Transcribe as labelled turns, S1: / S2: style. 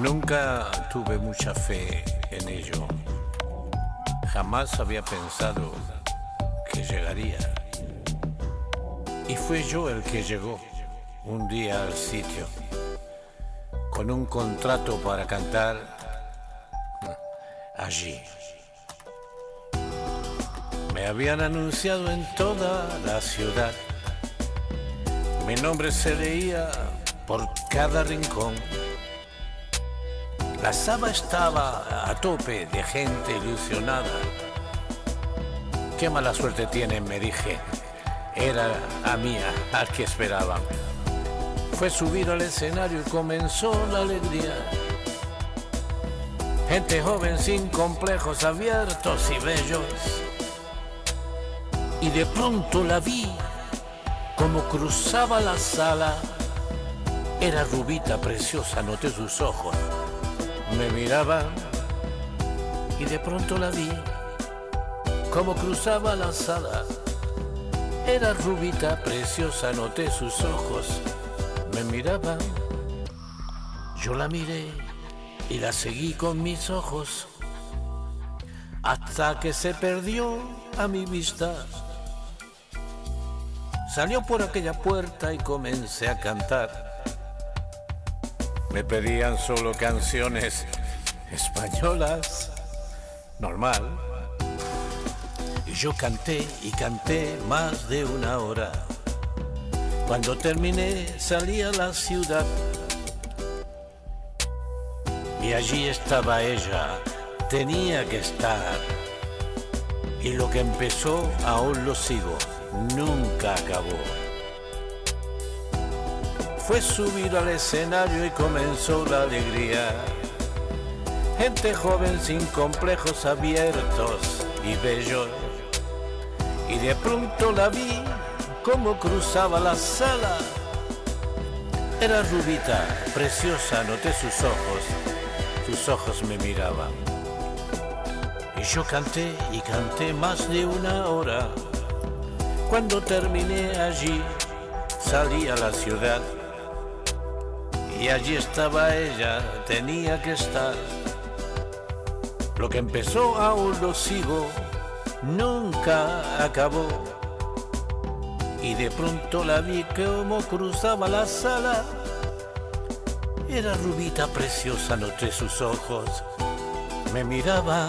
S1: Nunca tuve mucha fe en ello. Jamás había pensado que llegaría. Y fue yo el que llegó un día al sitio con un contrato para cantar allí. Me habían anunciado en toda la ciudad. Mi nombre se leía por cada rincón. La sala estaba a tope de gente ilusionada. Qué mala suerte tienen, me dije. Era a mía al que esperaban. Fue subir al escenario y comenzó la alegría. Gente joven sin complejos abiertos y bellos. Y de pronto la vi como cruzaba la sala. Era rubita preciosa, noté sus ojos me miraba y de pronto la vi como cruzaba la sala. Era rubita, preciosa, noté sus ojos, me miraba. Yo la miré y la seguí con mis ojos hasta que se perdió a mi vista. Salió por aquella puerta y comencé a cantar. Me pedían solo canciones españolas, normal. Y yo canté y canté más de una hora. Cuando terminé salí a la ciudad y allí estaba ella, tenía que estar. Y lo que empezó aún lo sigo, nunca acabó fue subir al escenario y comenzó la alegría. Gente joven sin complejos abiertos y bellos. Y de pronto la vi como cruzaba la sala. Era rubita, preciosa, noté sus ojos. Sus ojos me miraban. Y yo canté y canté más de una hora. Cuando terminé allí, salí a la ciudad y allí estaba ella, tenía que estar. Lo que empezó aún lo sigo, nunca acabó. Y de pronto la vi como cruzaba la sala. Era rubita preciosa, noté sus ojos, me miraba